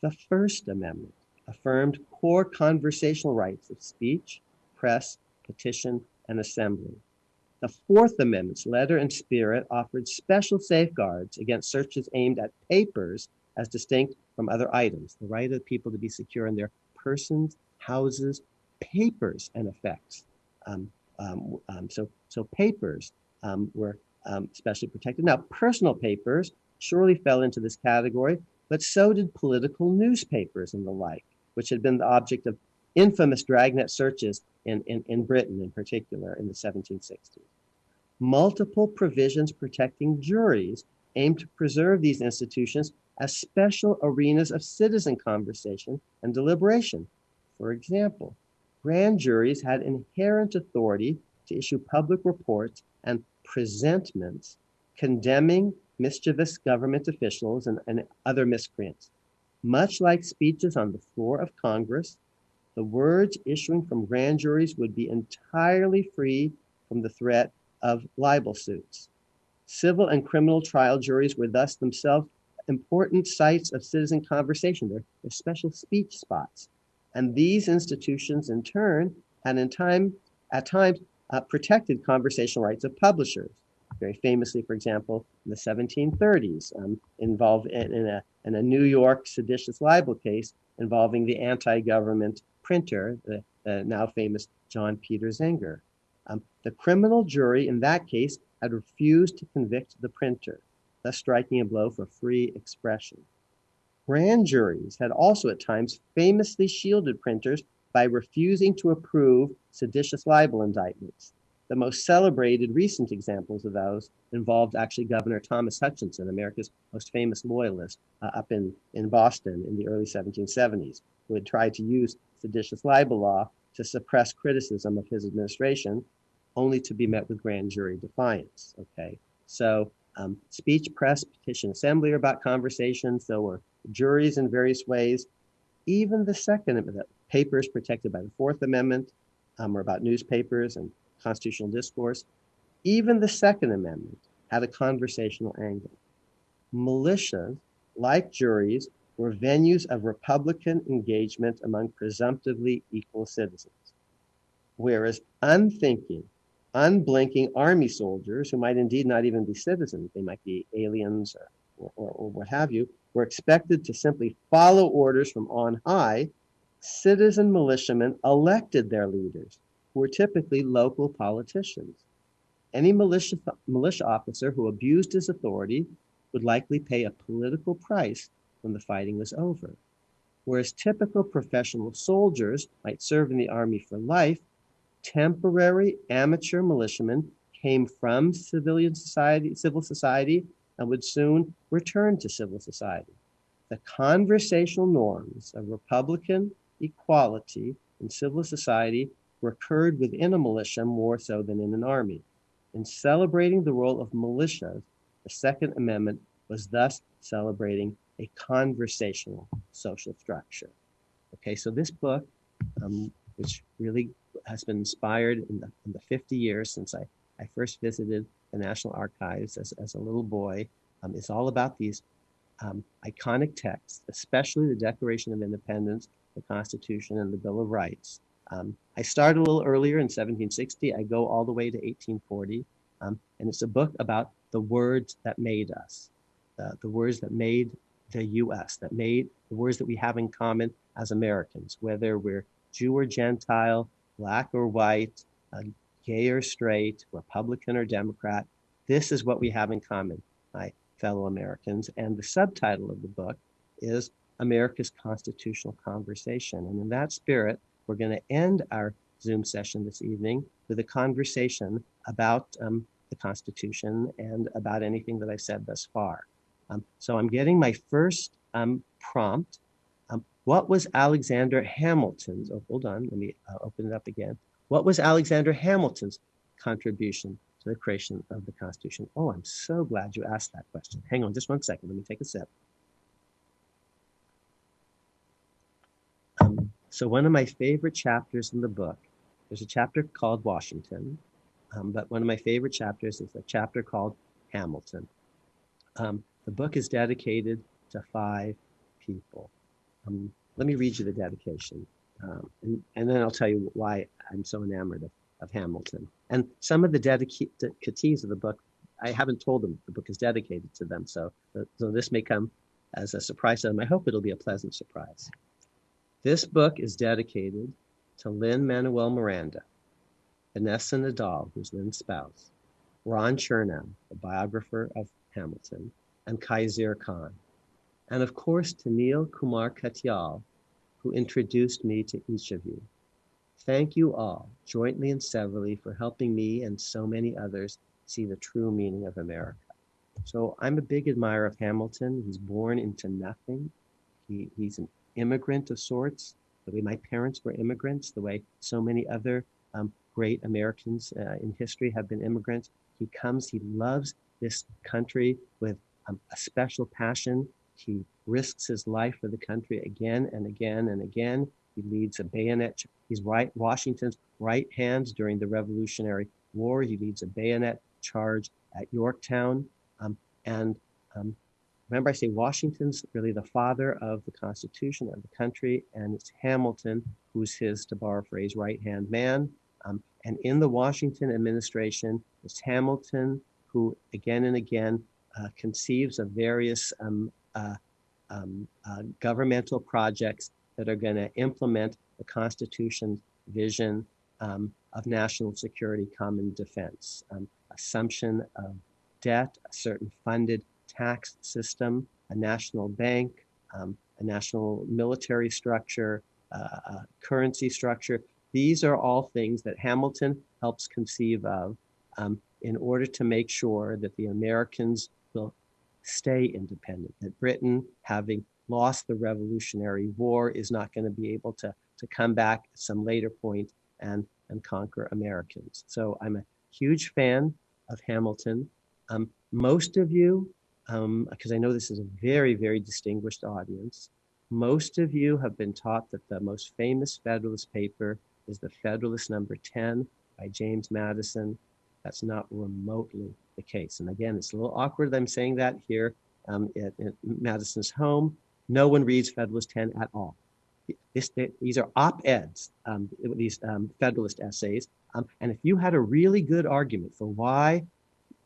The First Amendment affirmed core conversational rights of speech, press, petition, and assembly. The Fourth Amendment's letter and spirit offered special safeguards against searches aimed at papers as distinct from other items, the right of people to be secure in their persons, houses, papers, and effects. Um, um, um, so, so papers um, were um, especially protected. Now, personal papers surely fell into this category, but so did political newspapers and the like which had been the object of infamous dragnet searches in, in, in Britain in particular in the 1760s. Multiple provisions protecting juries aimed to preserve these institutions as special arenas of citizen conversation and deliberation. For example, grand juries had inherent authority to issue public reports and presentments condemning mischievous government officials and, and other miscreants. Much like speeches on the floor of Congress, the words issuing from grand juries would be entirely free from the threat of libel suits. Civil and criminal trial juries were thus themselves important sites of citizen conversation. They're, they're special speech spots. And these institutions, in turn, had in time, at times, uh, protected conversational rights of publishers. Very famously, for example, in the 1730s, um, involved in, in, a, in a New York seditious libel case involving the anti-government printer, the, the, now famous John Peter Zenger. Um, the criminal jury in that case had refused to convict the printer, thus striking a blow for free expression. Grand juries had also at times famously shielded printers by refusing to approve seditious libel indictments. The most celebrated recent examples of those involved actually Governor Thomas Hutchinson, America's most famous loyalist, uh, up in, in Boston in the early 1770s, who had tried to use seditious libel law to suppress criticism of his administration, only to be met with grand jury defiance. Okay, so um, speech, press, petition, assembly are about conversations. So were juries in various ways. Even the Second Amendment, papers protected by the Fourth Amendment, um, are about newspapers and constitutional discourse. Even the Second Amendment had a conversational angle. Militias, like juries, were venues of Republican engagement among presumptively equal citizens. Whereas unthinking, unblinking army soldiers, who might indeed not even be citizens, they might be aliens or, or, or what have you, were expected to simply follow orders from on high, citizen militiamen elected their leaders, who were typically local politicians. Any militia, militia officer who abused his authority would likely pay a political price when the fighting was over. Whereas typical professional soldiers might serve in the army for life, temporary amateur militiamen came from civilian society, civil society, and would soon return to civil society. The conversational norms of Republican equality in civil society recurred within a militia more so than in an army. In celebrating the role of militias, the Second Amendment was thus celebrating a conversational social structure. Okay, so this book, um, which really has been inspired in the, in the 50 years since I, I first visited the National Archives as, as a little boy, um, is all about these um, iconic texts, especially the Declaration of Independence, the Constitution, and the Bill of Rights. Um, I started a little earlier in 1760. I go all the way to 1840. Um, and it's a book about the words that made us, the words that made the US, that made the words that we have in common as Americans, whether we're Jew or Gentile, black or white, uh, gay or straight, Republican or Democrat. This is what we have in common, my fellow Americans. And the subtitle of the book is America's Constitutional Conversation. And in that spirit, we're going to end our Zoom session this evening with a conversation about um, the Constitution and about anything that I've said thus far. Um, so I'm getting my first um, prompt. Um, what was Alexander Hamilton's? Oh, hold on. Let me uh, open it up again. What was Alexander Hamilton's contribution to the creation of the Constitution? Oh, I'm so glad you asked that question. Hang on just one second. Let me take a sip. Um, so one of my favorite chapters in the book, there's a chapter called Washington, um, but one of my favorite chapters is a chapter called Hamilton. Um, the book is dedicated to five people. Um, let me read you the dedication, um, and, and, then I'll tell you why I'm so enamored of, of Hamilton. And some of the dedicatees of the book, I haven't told them the book is dedicated to them, so, so this may come as a surprise to them. I hope it'll be a pleasant surprise. This book is dedicated to Lin-Manuel Miranda, Vanessa Nadal, who's Lin's spouse, Ron Chernow, the biographer of Hamilton, and Khizr Khan. And of course, to Neal Kumar Katyal, who introduced me to each of you. Thank you all, jointly and severally, for helping me and so many others see the true meaning of America. So I'm a big admirer of Hamilton. He's born into nothing. He, he's an immigrant of sorts, the way my parents were immigrants, the way so many other um, great Americans uh, in history have been immigrants. He comes, he loves this country with um, a special passion. He risks his life for the country again and again and again. He leads a bayonet. He's right Washington's right hand during the Revolutionary War. He leads a bayonet charge at Yorktown. Um, and um, remember, I say Washington's really the father of the Constitution of the country, and it's Hamilton who's his, to borrow a phrase, right hand man. Um, and in the Washington administration, it's Hamilton who, again and again, uh, conceives of various um, uh, um, uh, governmental projects that are going to implement the Constitution's vision um, of national security, common defense, um, assumption of debt, a certain funded tax system, a national bank, um, a national military structure, uh, a currency structure. These are all things that Hamilton helps conceive of um, in order to make sure that the Americans will stay independent, that Britain, having lost the Revolutionary War, is not going to be able to, to come back at some later point and, and conquer Americans. So I'm a huge fan of Hamilton. Um, most of you, because um, I know this is a very, very distinguished audience, most of you have been taught that the most famous Federalist paper is the Federalist number 10 by James Madison. That's not remotely the case. And again, it's a little awkward that I'm saying that here um, at, at, Madison's home. No one reads Federalist 10 at all. This, these are op-eds, um, these um, Federalist essays. Um, and if you had a really good argument for why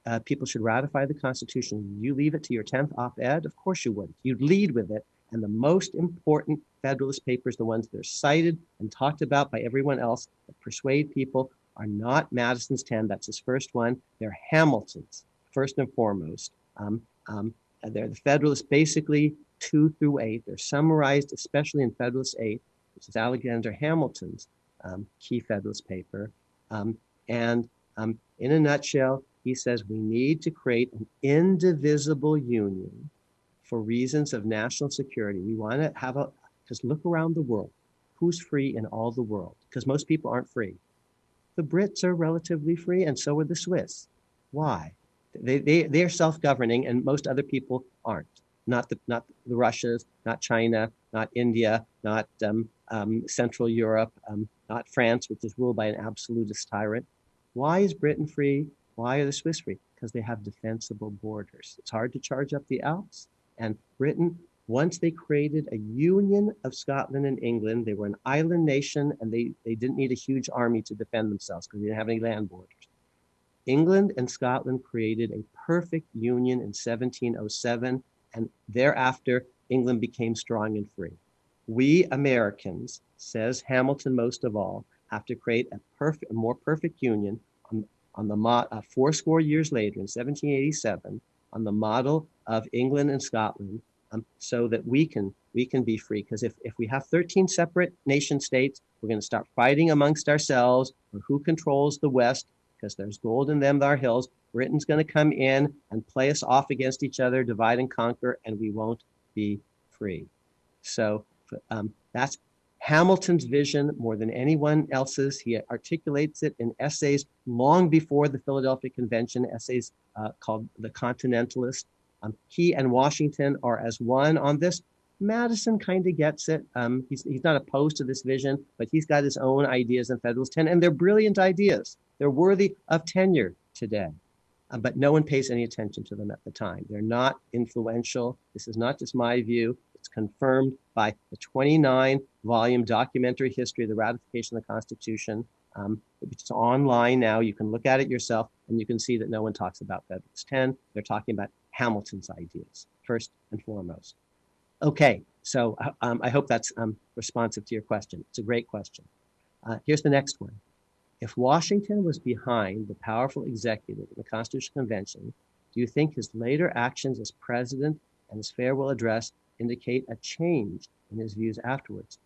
uh, people should ratify the Constitution, you leave it to your 10th op-ed? Of course you wouldn't. You'd lead with it. And the most important Federalist papers, the ones that are cited and talked about by everyone else that persuade people, are not Madison's 10. That's his first one. They're Hamilton's, first and foremost. Um, um, they're the Federalists basically two through eight. They're summarized, especially in Federalist 8, which is Alexander Hamilton's um, key Federalist paper. Um, and um, in a nutshell, he says we need to create an indivisible union for reasons of national security. We want to have a, because look around the world. Who's free in all the world? Because most people aren't free. The Brits are relatively free, and so are the Swiss. Why? They, they, they're self-governing, and most other people aren't. Not the, not the Russias, not China, not India, not um, um, Central Europe, um, not France, which is ruled by an absolutist tyrant. Why is Britain free? Why are the Swiss free? Because they have defensible borders. It's hard to charge up the Alps. And Britain once they created a union of Scotland and England, they were an island nation and they, they didn't need a huge army to defend themselves because they didn't have any land borders. England and Scotland created a perfect union in 1707, and thereafter, England became strong and free. We Americans, says Hamilton most of all, have to create a perfect, a more perfect union on, on the mo- uh, four score years later in 1787 on the model of England and Scotland um, so that we can we can be free. Because if, if we have 13 separate nation states, we're going to start fighting amongst ourselves for who controls the West, because there's gold in them, our hills. Britain's going to come in and play us off against each other, divide and conquer, and we won't be free. So um, that's Hamilton's vision more than anyone else's. He articulates it in essays long before the Philadelphia Convention, essays uh, called The Continentalist. Um, he and Washington are as one on this. Madison kind of gets it. Um, he's, he's not opposed to this vision, but he's got his own ideas in Federalist 10, and they're brilliant ideas. They're worthy of tenure today. Uh, but no one pays any attention to them at the time. They're not influential. This is not just my view. It's confirmed by the 29 volume documentary history of the ratification of the Constitution, um, which is online now. You can look at it yourself and you can see that no one talks about Federalist 10. They're talking about Hamilton's ideas, first and foremost. Okay, so um, I hope that's um, responsive to your question. It's a great question. Uh, here's the next one. If Washington was behind the powerful executive in the Constitutional Convention, do you think his later actions as president and his farewell address indicate a change in his views afterwards?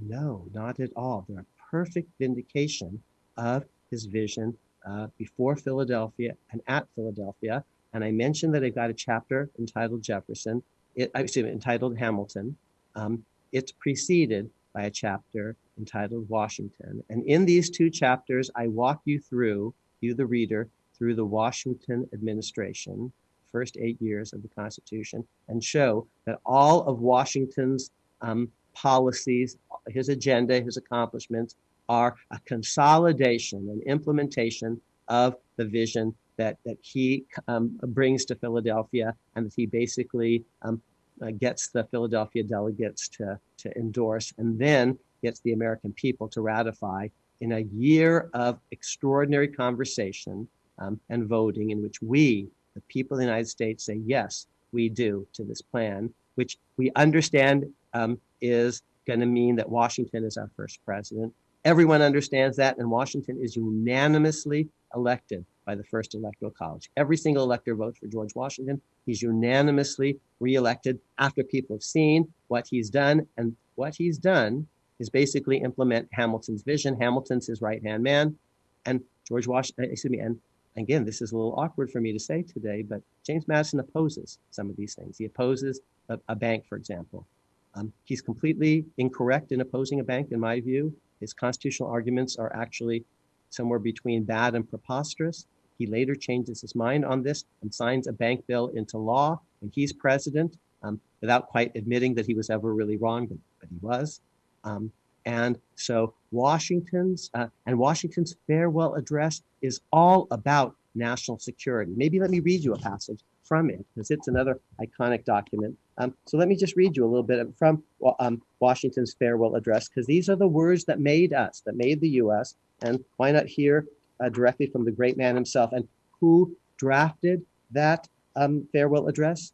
No, not at all. They're a perfect vindication of his vision uh, before Philadelphia and at Philadelphia and I mentioned that I've got a chapter entitled Jefferson, it, I excuse me, entitled Hamilton. Um, it's preceded by a chapter entitled Washington. And in these two chapters, I walk you through, you the reader, through the Washington administration, first eight years of the Constitution, and show that all of Washington's um, policies, his agenda, his accomplishments are a consolidation and implementation of the vision that, that he um, brings to Philadelphia and that he basically um, uh, gets the Philadelphia delegates to, to endorse and then gets the American people to ratify in a year of extraordinary conversation um, and voting in which we, the people of the United States, say, yes, we do to this plan, which we understand um, is going to mean that Washington is our first president. Everyone understands that, and Washington is unanimously elected by the first electoral college. Every single elector votes for George Washington. He's unanimously reelected after people have seen what he's done, and what he's done is basically implement Hamilton's vision. Hamilton's his right hand man, and George Washington. Excuse me, and again, this is a little awkward for me to say today, but James Madison opposes some of these things. He opposes a, a bank, for example. Um, he's completely incorrect in opposing a bank, in my view. His constitutional arguments are actually somewhere between bad and preposterous. He later changes his mind on this and signs a bank bill into law when he's president um, without quite admitting that he was ever really wrong, but, but he was. Um, and so Washington's uh, and Washington's farewell address is all about national security. Maybe let me read you a passage from it because it's another iconic document. Um, so let me just read you a little bit from um, Washington's farewell address because these are the words that made us, that made the U.S. And why not hear uh, directly from the great man himself? And who drafted that um, farewell address?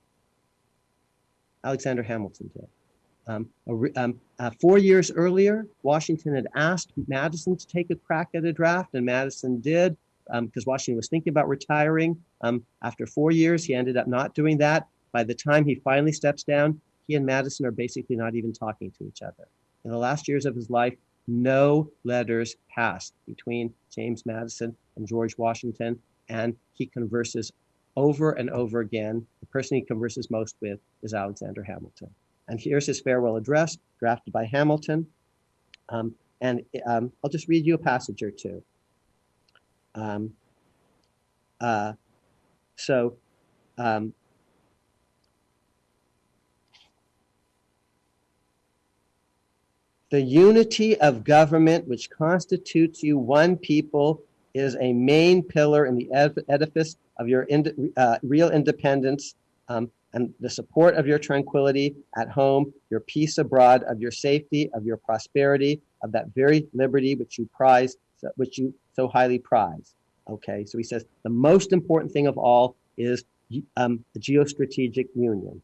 Alexander Hamilton did. Um, um, uh, four years earlier, Washington had asked Madison to take a crack at a draft, and Madison did because um, Washington was thinking about retiring. Um, after four years, he ended up not doing that. By the time he finally steps down, he and Madison are basically not even talking to each other. In the last years of his life, no letters passed between James Madison and George Washington, and he converses over and over again. The person he converses most with is Alexander Hamilton. And here's his farewell address, drafted by Hamilton. Um, and um, I'll just read you a passage or two. Um, uh, so, um, the unity of government which constitutes you one people is a main pillar in the edifice of your ind uh, real independence um, and the support of your tranquility at home, your peace abroad, of your safety, of your prosperity, of that very liberty which you prize, which you so highly prize. Okay, so he says the most important thing of all is um, the geostrategic union.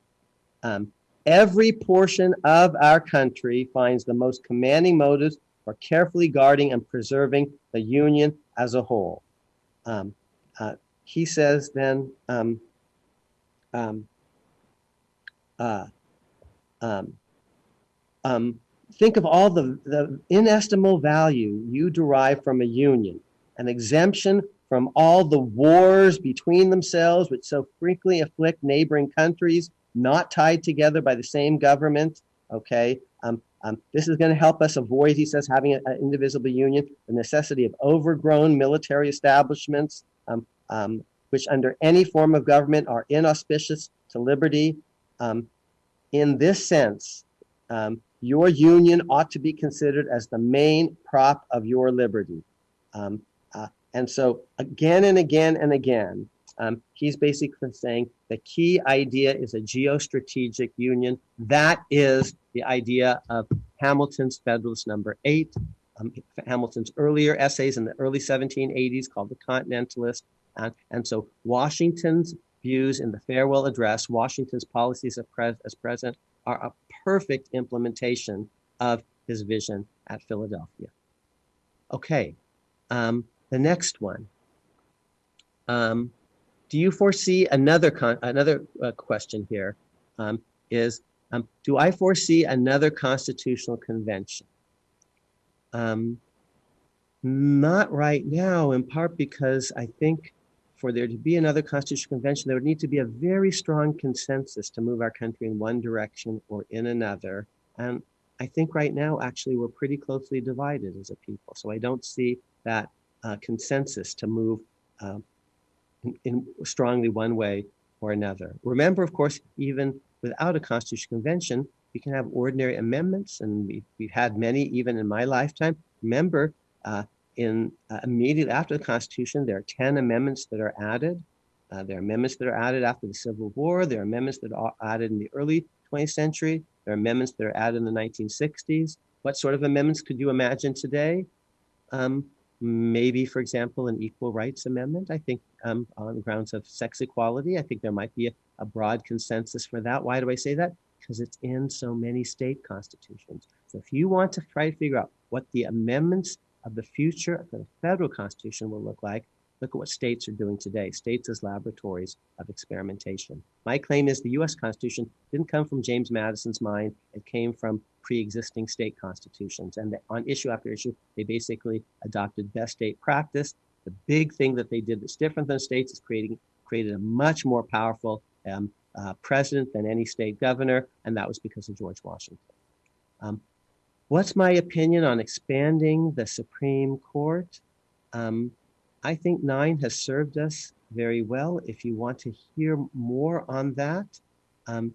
Um, every portion of our country finds the most commanding motives for carefully guarding and preserving the union as a whole. Um, uh, he says then, um, um, uh, um, um, think of all the, the inestimable value you derive from a union, an exemption from all the wars between themselves, which so frequently afflict neighboring countries, not tied together by the same government. Okay, um, um, this is going to help us avoid, he says, having an indivisible union, the necessity of overgrown military establishments, um, um, which under any form of government are inauspicious to liberty, um, in this sense, um, your union ought to be considered as the main prop of your liberty. Um, uh, and so again and again and again, um, he's basically saying the key idea is a geostrategic union. That is the idea of Hamilton's Federalist number eight, um, Hamilton's earlier essays in the early 1780s called The Continentalist. Uh, and so Washington's views in the farewell address, Washington's policies as president are a perfect implementation of his vision at Philadelphia. Okay, um, the next one. Um, do you foresee another another uh, question here? Um, is um, do I foresee another constitutional convention? Um, not right now, in part because I think for there to be another constitutional convention, there would need to be a very strong consensus to move our country in one direction or in another. And I think right now, actually, we're pretty closely divided as a people. So I don't see that uh, consensus to move uh, in, in strongly one way or another. Remember, of course, even without a constitutional convention, we can have ordinary amendments, and we've, we've had many even in my lifetime. Remember, uh, in uh, immediately after the Constitution, there are 10 amendments that are added. Uh, there are amendments that are added after the Civil War. There are amendments that are added in the early 20th century. There are amendments that are added in the 1960s. What sort of amendments could you imagine today? Um, maybe, for example, an equal rights amendment. I think um, on grounds of sex equality, I think there might be a, a broad consensus for that. Why do I say that? Because it's in so many state constitutions. So if you want to try to figure out what the amendments of the future of the federal constitution will look like, look at what states are doing today. States as laboratories of experimentation. My claim is the US Constitution didn't come from James Madison's mind. It came from pre-existing state constitutions. And on issue after issue, they basically adopted best state practice. The big thing that they did that's different than states is creating created a much more powerful um, uh, president than any state governor, and that was because of George Washington. Um, what's my opinion on expanding the Supreme Court? Um, I think nine has served us very well. If you want to hear more on that, um,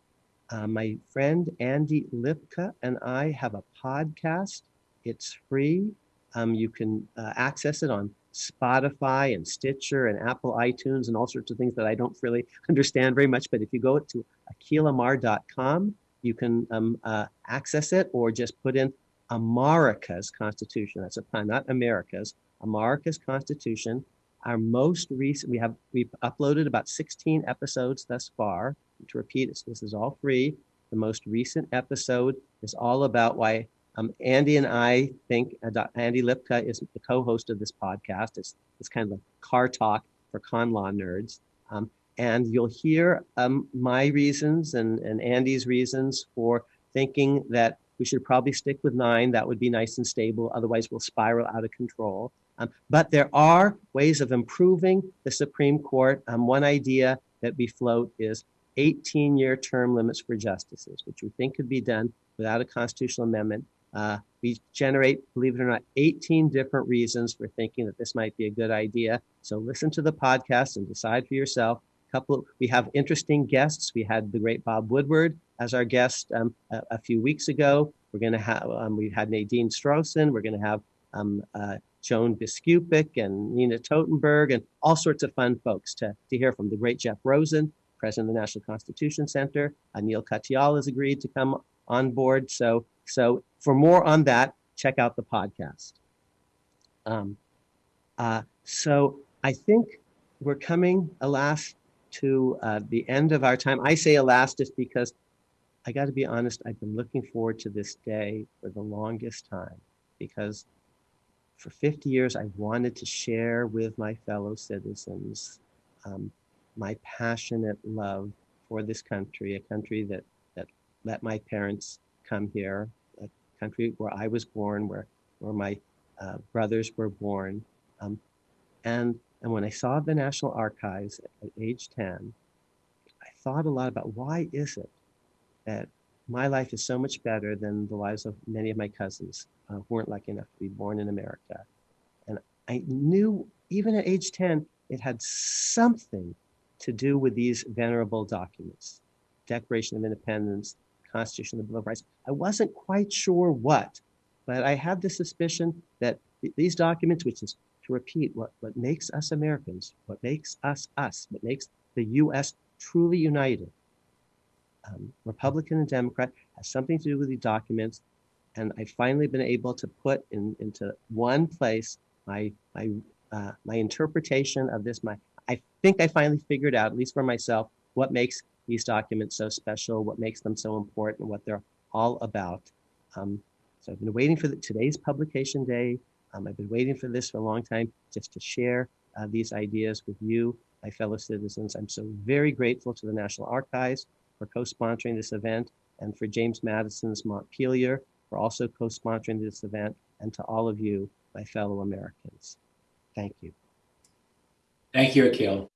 uh, my friend Andy Lipka and I have a podcast. It's free. Um, you can uh, access it on Spotify and Stitcher and Apple iTunes and all sorts of things that I don't really understand very much. But if you go to akhilamar.com, you can um, uh, access it or just put in Amarica's Constitution. That's a pun, not America's. Amarica's Constitution. Our most recent, we have we've uploaded about 16 episodes thus far. To repeat, this is all free. The most recent episode is all about why um, Andy and I think uh, Andy Lipka is the co-host of this podcast. It's it's kind of a car talk for con law nerds. Um, and you'll hear um, my reasons and, and Andy's reasons for thinking that we should probably stick with nine. That would be nice and stable. Otherwise, we'll spiral out of control. Um, but there are ways of improving the Supreme Court. Um, one idea that we float is 18 year term limits for justices, which we think could be done without a constitutional amendment. Uh, we generate, believe it or not, 18 different reasons for thinking that this might be a good idea. So listen to the podcast and decide for yourself. Couple, we have interesting guests. We had the great Bob Woodward as our guest um, a, a, few weeks ago. We're going to have, um, we had Nadine Strossen. We're going to have um, uh, Joan Biskupic and Nina Totenberg and all sorts of fun folks to, to hear from. The great Jeff Rosen, president of the National Constitution Center. Neal Katyal has agreed to come on board. So, so for more on that, check out the podcast. Um, uh, so I think we're coming, alas, to uh, the end of our time. I say alas just because I got to be honest, I've been looking forward to this day for the longest time because for 50 years I've wanted to share with my fellow citizens um, my passionate love for this country, a country that, that let my parents come here, a country where I was born, where, where my uh, brothers were born. Um, and, and when I saw the National Archives at, at age 10, I thought a lot about why is it that my life is so much better than the lives of many of my cousins uh, who weren't lucky enough to be born in America. And I knew even at age 10, it had something to do with these venerable documents Declaration of Independence, Constitution, of the Bill of Rights. I wasn't quite sure what, but I had the suspicion that these documents, which is to repeat what, what makes us Americans, what makes us us, what makes the US truly united, um, Republican and Democrat, has something to do with these documents. And I've finally been able to put in, into one place my, my, uh, my interpretation of this, my, I think I finally figured out, at least for myself, what makes these documents so special, what makes them so important, what they're all about. Um, so I've been waiting for the, today's publication day. Um, I've been waiting for this for a long time just to share uh, these ideas with you, my fellow citizens. I'm so very grateful to the National Archives for co-sponsoring this event and for James Madison's Montpelier for also co-sponsoring this event and to all of you, my fellow Americans. Thank you. Thank you, Akhil.